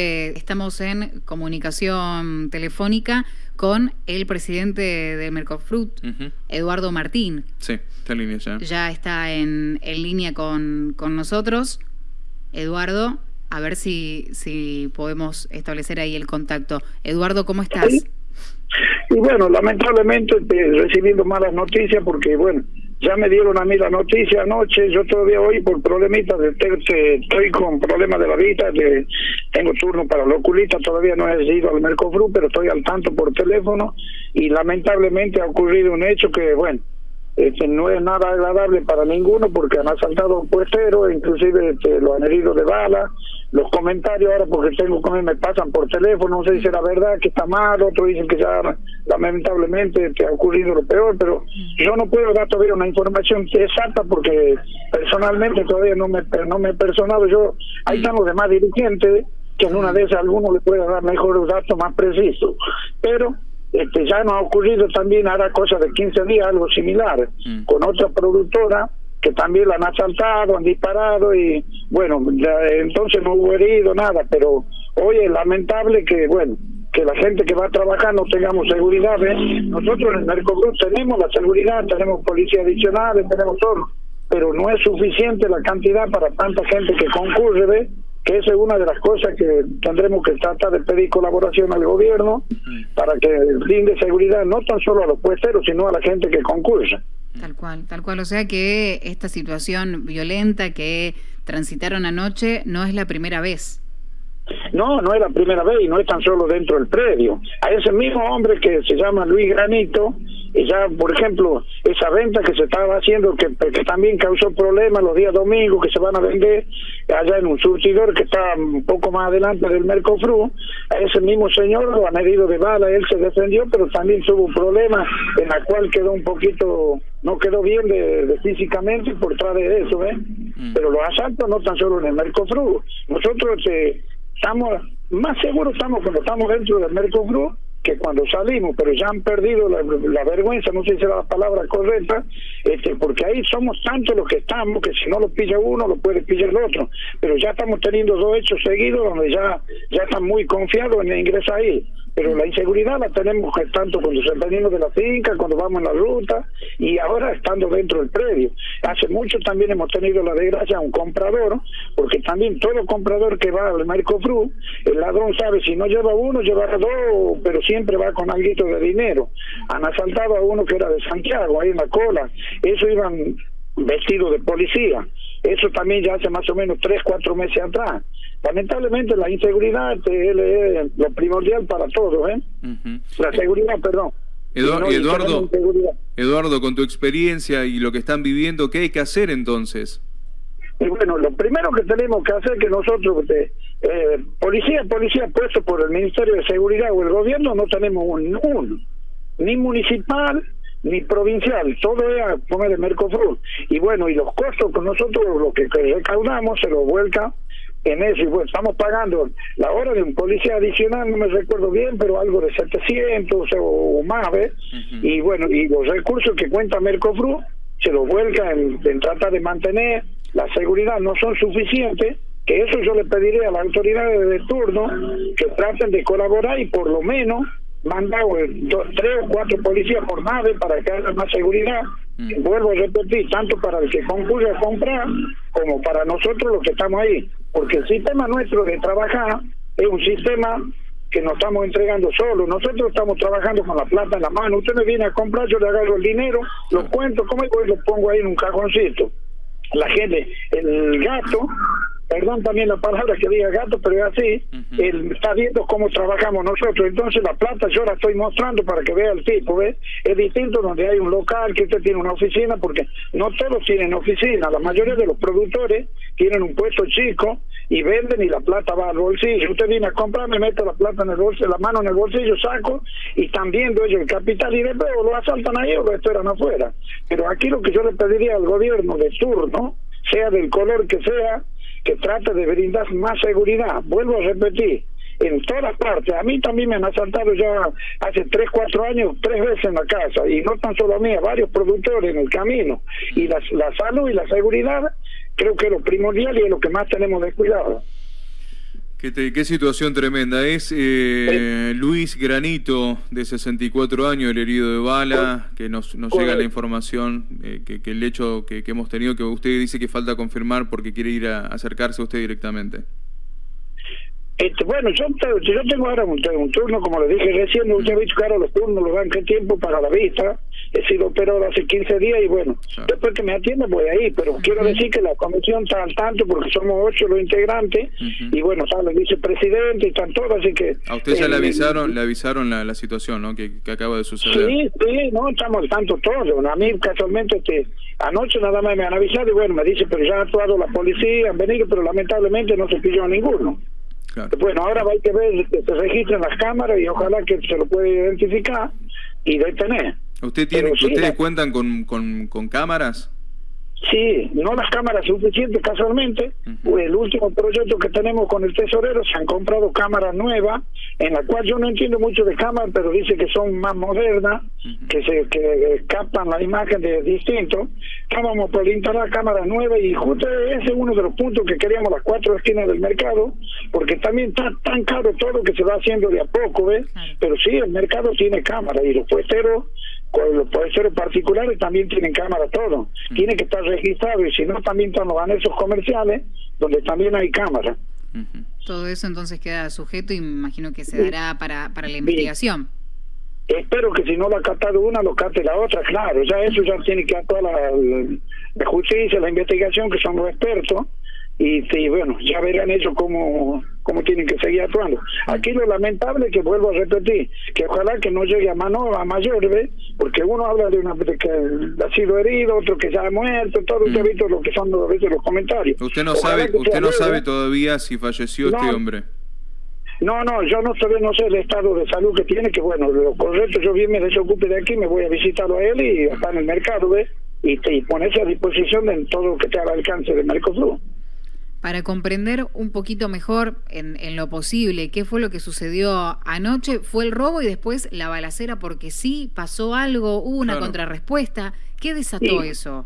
Eh, estamos en comunicación telefónica con el presidente de Mercofruit, Eduardo Martín. Sí, está en línea ya. Ya está en, línea con, nosotros. Eduardo, a ver si, si podemos establecer ahí el contacto. Eduardo, ¿cómo estás? Y bueno, lamentablemente recibiendo malas noticias porque, bueno, ya me dieron a mí la noticia anoche, yo todavía hoy por problemitas de estoy con problemas de la vista, de, tengo turno para la oculista, todavía no he ido al Mercofru, pero estoy al tanto por teléfono y lamentablemente ha ocurrido un hecho que, bueno, este, no es nada agradable para ninguno porque han asaltado a un puestero, inclusive este, lo han herido de bala. Los comentarios ahora, porque tengo él, me pasan por teléfono, no sé si será verdad, que está mal, otros dicen que ya lamentablemente te ha ocurrido lo peor, pero yo no puedo dar todavía una información exacta porque personalmente todavía no me, no me he personado. Yo, ahí están los demás dirigentes, que en una de esas alguno le pueda dar mejores datos más precisos. Pero este, ya nos ha ocurrido también ahora cosa de 15 días algo similar mm. con otra productora que también la han asaltado, han disparado y bueno, entonces no hubo herido, nada, pero hoy es lamentable que, bueno, que la gente que va a trabajar no tengamos seguridad. Nosotros en el Mercosur tenemos la seguridad, tenemos policía adicional, tenemos todo, pero no es suficiente la cantidad para tanta gente que concurre, ¿ves? Que esa es una de las cosas que tendremos que tratar de pedir colaboración al gobierno para que brinde seguridad no tan solo a los puesteros, sino a la gente que concursa. Tal cual, tal cual. O sea que esta situación violenta que transitaron anoche no es la primera vez. No, no es la primera vez y no es tan solo dentro del predio. A ese mismo hombre que se llama Luis Granito, y ya, por ejemplo, esa venta que se estaba haciendo, que, que también causó problemas los días domingos, que se van a vender allá en un surtidor que está un poco más adelante del Mercofru, a ese mismo señor lo han herido de bala, él se defendió, pero también tuvo un problema en la cual quedó un poquito, no quedó bien de, físicamente por través de eso, ¿eh? Mm. Pero los asaltos no tan solo en el Mercofru, nosotros eh, estamos, más seguros estamos cuando estamos dentro del Mercofru que cuando salimos, pero ya han perdido la, vergüenza, no sé si será la palabra correcta, este, porque ahí somos tantos los que estamos que si no lo pilla uno, lo puede pillar el otro. Pero ya estamos teniendo dos hechos seguidos donde ya, ya están muy confiados en ingresar ahí pero la inseguridad la tenemos tanto cuando salimos de la finca, cuando vamos en la ruta y ahora estando dentro del predio. Hace mucho también hemos tenido la desgracia de un comprador, porque también todo comprador que va al Mercofru, el ladrón sabe si no lleva uno, llevará dos, pero siempre va con algo de dinero. Han asaltado a uno que era de Santiago, ahí en la cola. Eso iban vestidos de policía. Eso también ya hace más o menos tres, cuatro meses atrás lamentablemente la inseguridad es lo primordial para todos, ¿eh? La seguridad, perdón. Eduardo, Eduardo, con tu experiencia y lo que están viviendo, ¿qué hay que hacer entonces? Y bueno, lo primero que tenemos que hacer que nosotros, eh, policía, policía puesto por el Ministerio de Seguridad o el gobierno, no tenemos un, ni municipal ni provincial, todo es a poner el Mercosur. Y bueno, y los costos con nosotros, lo que recaudamos, se lo vuelca en eso, y bueno, estamos pagando la hora de un policía adicional, no me recuerdo bien, pero algo de 700 o, más, ¿ves? Y bueno, y los recursos que cuenta Mercofru se los vuelca en, tratar de mantener la seguridad, no son suficientes, que eso yo le pediría a las autoridades de turno que traten de colaborar y por lo menos mandar tres o cuatro policías por nave para que haya más seguridad. Mm. Vuelvo a repetir, tanto para el que concurre a comprar como para nosotros los que estamos ahí porque el sistema nuestro de trabajar es un sistema que nos estamos entregando solo. Nosotros estamos trabajando con la plata en la mano. Usted me viene a comprar, yo le agarro el dinero, lo cuento, como y lo pongo ahí en un cajoncito. La gente, el gato, perdón también la palabra que diga gato, pero es así, él está viendo cómo trabajamos nosotros. Entonces la plata yo la estoy mostrando para que vea el tipo, ¿ves? Es distinto donde hay un local, que usted tiene una oficina, porque no todos tienen oficina, la mayoría de los productores tienen un puesto chico y venden y la plata va al bolsillo. Usted viene a comprar, me meto la plata en el bolsillo, la mano en el bolsillo, saco y están viendo ellos el capital y después lo asaltan ahí o lo esperan afuera. Pero aquí lo que yo le pediría al gobierno de turno, sea del color que sea, que trate de brindar más seguridad. Vuelvo a repetir, en todas partes. A mí también me han asaltado ya hace 3, 4 años, tres veces en la casa, y no tan solo a mí, a varios productores en el camino. Y la, la salud y la seguridad creo que es lo primordial y es lo que más tenemos de cuidado. Qué, situación tremenda. Es eh, Luis Granito, de 64 años, el herido de bala, que nos, nos llega la información, eh, que, el hecho que, hemos tenido, que usted dice que falta confirmar porque quiere ir a acercarse a usted directamente. Este, bueno, yo, yo tengo ahora un, turno, como le dije recién, usted ha visto que ahora los turnos los dan qué tiempo para la vista. He sido operado hace 15 días y bueno, después que me atienda voy ahí, pero quiero decir que la comisión está al tanto porque somos ocho los integrantes y bueno, está el vicepresidente y están todos, así que... A usted ya le avisaron le avisaron la, la situación ¿no? que, acaba de suceder. Sí, sí, no, estamos al tanto todos. A mí casualmente este, anoche nada más me han avisado y bueno, me dice, pero ya ha actuado la policía, han venido, pero lamentablemente no se pilló a ninguno. Bueno, ahora hay que ver que se registren las cámaras y ojalá que se lo pueda identificar y detener. ¿Usted tiene, ¿Ustedes cuentan con, con, con cámaras? Sí, no las cámaras suficientes casualmente. El último proyecto que tenemos con el tesorero se han comprado cámaras nuevas, en la cual yo no entiendo mucho de cámaras, pero dice que son más modernas, que se que captan la imagen de distinto. Estábamos por instalar cámaras nuevas y justo ese es uno de los puntos que queríamos las cuatro esquinas del mercado, porque también está tan caro todo que se va haciendo de a poco, ¿ves? Pero sí, el mercado tiene cámaras y los puesteros los ser particulares también tienen cámara todo. Tiene que estar registrado y si no también están los anexos comerciales donde también hay cámara. Todo eso entonces queda sujeto y me imagino que se dará para, para la investigación. Espero que si no lo ha catado una, lo cate la otra, claro. Ya eso ya tiene que actuar la, la justicia, la investigación, que son los expertos y sí, bueno, ya verán ellos cómo, cómo tienen que seguir actuando. Aquí lo lamentable que vuelvo a repetir, que ojalá que no llegue a mano a mayor, ¿ves? porque uno habla de una que ha sido herido, otro que ya ha muerto, todo usted ha mm. visto lo que son a veces los comentarios. Usted no sabe, usted no sabe todavía si falleció este hombre. No, no, yo no sé, no sé el estado de salud que tiene, que bueno, lo correcto, yo bien me desocupe de aquí, me voy a visitarlo a él y está en el mercado, ¿ves? Y, y ponerse a disposición de todo lo que te al alcance de Mercosur para comprender un poquito mejor en, lo posible qué fue lo que sucedió anoche. Fue el robo y después la balacera porque sí, pasó algo, hubo una contrarrespuesta. ¿Qué desató eso?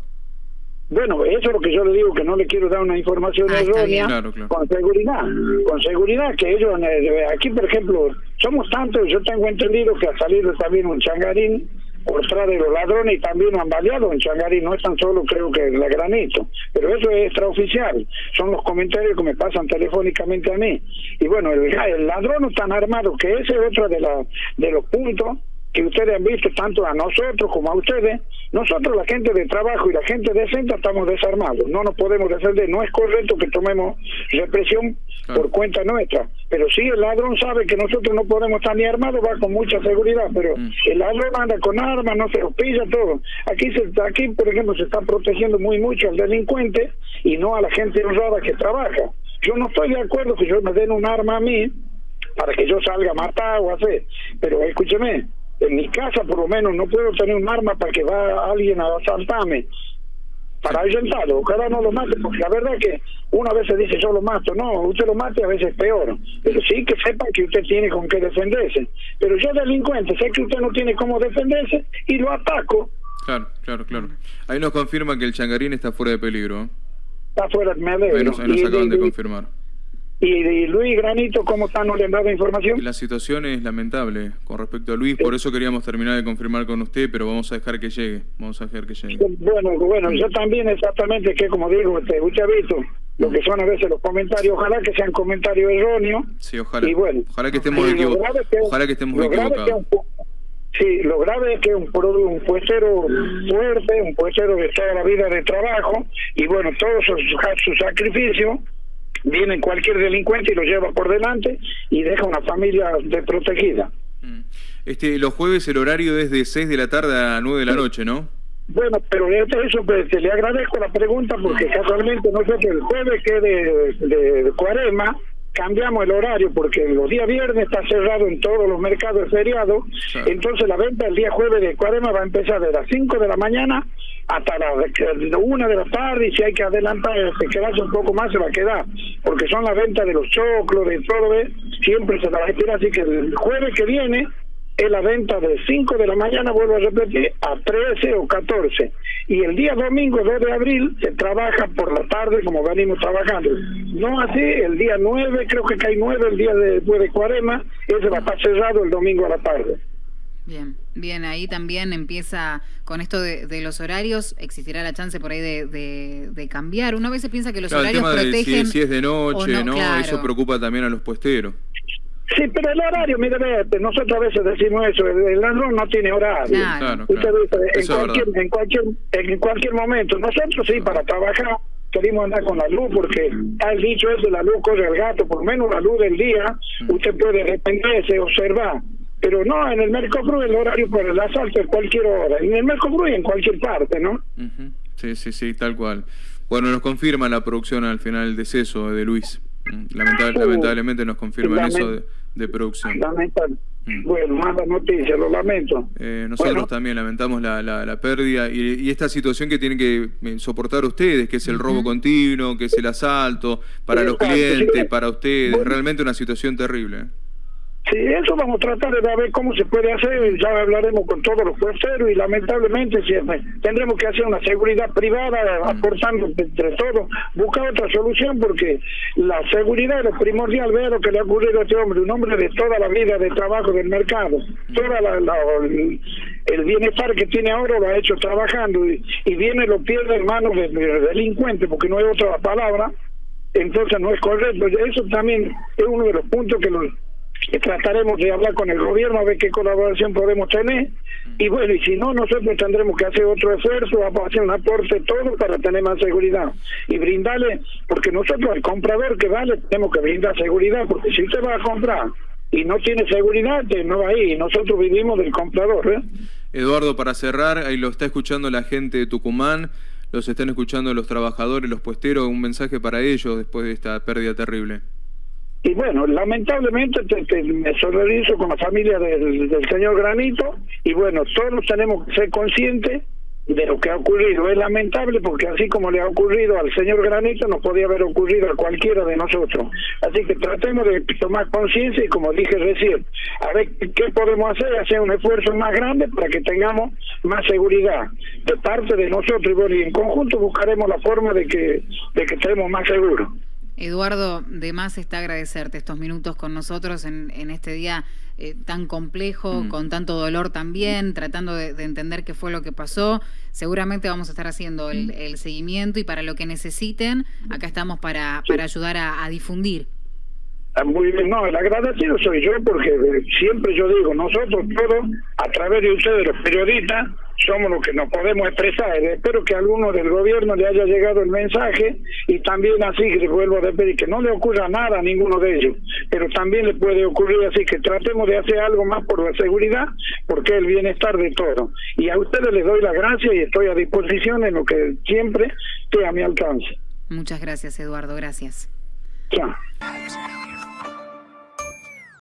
Bueno, eso es lo que yo le digo, que no le quiero dar una información ah, errónea con seguridad. Con seguridad que ellos, eh, aquí por ejemplo, somos tantos, yo tengo entendido que ha salido también un changarín detrás de los ladrones y también han baleado en Changarí, no es tan solo creo que la granito, pero eso es extraoficial, son los comentarios que me pasan telefónicamente a mí. Y bueno, el, el ladrón no tan armado, que ese es otro de, la, de los puntos que ustedes han visto tanto a nosotros como a ustedes, nosotros la gente de trabajo y la gente decente estamos desarmados, no nos podemos defender, no es correcto que tomemos represión por cuenta nuestra, pero sí el ladrón sabe que nosotros no podemos estar ni armados, va con mucha seguridad, pero mm. el ladrón anda con armas, no se los pilla todo. Aquí, se, aquí por ejemplo, se está protegiendo muy mucho al delincuente y no a la gente honrada que trabaja. Yo no estoy de acuerdo que yo me den un arma a mí para que yo salga a matar o hacer, pero escúcheme, en mi casa por lo menos no puedo tener un arma para que va alguien a asaltarme para ahuyentarlo, ojalá no lo mate, porque la verdad es que una vez se dice yo lo mato, no, usted lo mate a veces es peor, pero sí que sepa que usted tiene con qué defenderse, pero yo delincuente sé que usted no tiene cómo defenderse y lo ataco. Claro, claro, claro. Ahí nos confirma que el changarín está fuera de peligro. ¿eh? Está fuera, me alegro. Ahí nos, acaban de confirmar. Y, Luis Granito, ¿cómo están? ¿No le han dado información? La situación es lamentable con respecto a Luis, por eso queríamos terminar de confirmar con usted, pero vamos a dejar que llegue, vamos a dejar que llegue. Bueno, bueno, yo también exactamente, que como digo, usted, usted ha visto lo que son a veces los comentarios, ojalá que sean comentarios erróneos. Sí, ojalá. Y bueno, ojalá que estemos equivocados. Ojalá que estemos equivocados. Sí, lo grave es que un, un puestero fuerte, un puestero de toda la vida de trabajo, y bueno, todos sus, sus sacrificios viene cualquier delincuente y lo lleva por delante y deja una familia desprotegida. Mm. Este, los jueves el horario es de 6 de la tarde a 9 de la noche, ¿no? Bueno, pero eso pues, le agradezco la pregunta porque casualmente no sé que el jueves que de, de, Cuarema cambiamos el horario porque los días viernes está cerrado en todos los mercados feriados, entonces la venta el día jueves de Cuarema va a empezar de las 5 de la mañana hasta la una de la tarde y si hay que adelantar, se quedarse un poco más se va a quedar, porque son las ventas de los choclos, de todo, siempre se va a esperar, así que el jueves que viene es la venta de 5 de la mañana, vuelvo a repetir, a 13 o 14. Y el día domingo 2 de abril se trabaja por la tarde como venimos trabajando. No así, el día 9, creo que cae 9, el día después de Cuarema, ese va a estar cerrado el domingo a la tarde. Bien, bien, ahí también empieza con esto de, los horarios, existirá la chance por ahí de, de, cambiar. Uno a veces piensa que los horarios protegen... si, es de noche, ¿no? Eso preocupa también a los puesteros. Sí, pero el horario, mire, nosotros a veces decimos eso, el ladrón no tiene horario. Claro, en, cualquier, en, cualquier, en cualquier momento. Nosotros sí, para trabajar, queremos andar con la luz porque el dicho eso, la luz corre el gato, por menos la luz del día, mm. usted puede dependerse, observar. Pero no, en el Mercosur el horario por el asalto es cualquier hora. En el Mercosur y en cualquier parte, ¿no? Sí, sí, sí, tal cual. Bueno, nos confirma la producción al final el deceso de Luis. Mm, lamentablemente nos confirman eso de, producción. Mm. Bueno, mala noticia, lo lamento. Eh, nosotros también lamentamos la, la, pérdida y, esta situación que tienen que eh, soportar ustedes, que es el robo continuo, que es el asalto, para los clientes, para ustedes, realmente una situación terrible. ¿Eh? Sí, eso vamos a tratar de ver cómo se puede hacer, ya hablaremos con todos los puesteros y lamentablemente siempre tendremos que hacer una seguridad privada aportando entre todos, buscar otra solución porque la seguridad es primordial, ver lo que le ha ocurrido a este hombre, un hombre de toda la vida de trabajo del mercado, toda la, el, bienestar que tiene ahora lo ha hecho trabajando y, viene lo pierde en manos de, de delincuentes porque no hay otra palabra, entonces no es correcto, eso también es uno de los puntos que los trataremos de hablar con el gobierno a ver qué colaboración podemos tener y bueno, y si no, nosotros tendremos que hacer otro esfuerzo, a hacer un aporte todo para tener más seguridad y brindarle, porque nosotros al comprador que vale tenemos que brindar seguridad, porque si usted va a comprar y no tiene seguridad, no va ahí, nosotros vivimos del comprador. ¿eh? Eduardo, para cerrar, ahí lo está escuchando la gente de Tucumán, los están escuchando los trabajadores, los puesteros, un mensaje para ellos después de esta pérdida terrible. Y bueno, lamentablemente me solidarizo con la familia del, señor Granito y bueno, todos tenemos que ser conscientes de lo que ha ocurrido. Es lamentable porque así como le ha ocurrido al señor Granito, nos podía haber ocurrido a cualquiera de nosotros. Así que tratemos de tomar conciencia y como dije recién, a ver qué podemos hacer, hacer un esfuerzo más grande para que tengamos más seguridad de parte de nosotros y bueno, y en conjunto buscaremos la forma de que, de que estemos más seguros. Eduardo, de más está agradecerte estos minutos con nosotros en, este día eh, tan complejo, mm. con tanto dolor también, tratando de, entender qué fue lo que pasó. Seguramente vamos a estar haciendo el, mm. seguimiento y para lo que necesiten, acá estamos para, para ayudar a, difundir. Ah, muy bien, no, el agradecido soy yo porque eh, siempre yo digo, nosotros todos, a través de ustedes los periodistas, somos los que nos podemos expresar. Espero que a alguno del gobierno le haya llegado el mensaje y también así que vuelvo a repetir que no le ocurra nada a ninguno de ellos, pero también le puede ocurrir así que tratemos de hacer algo más por la seguridad, porque es el bienestar de todos. Y a ustedes les doy las gracias y estoy a disposición en lo que siempre esté a mi alcance. Muchas gracias, Eduardo. Gracias. Chao.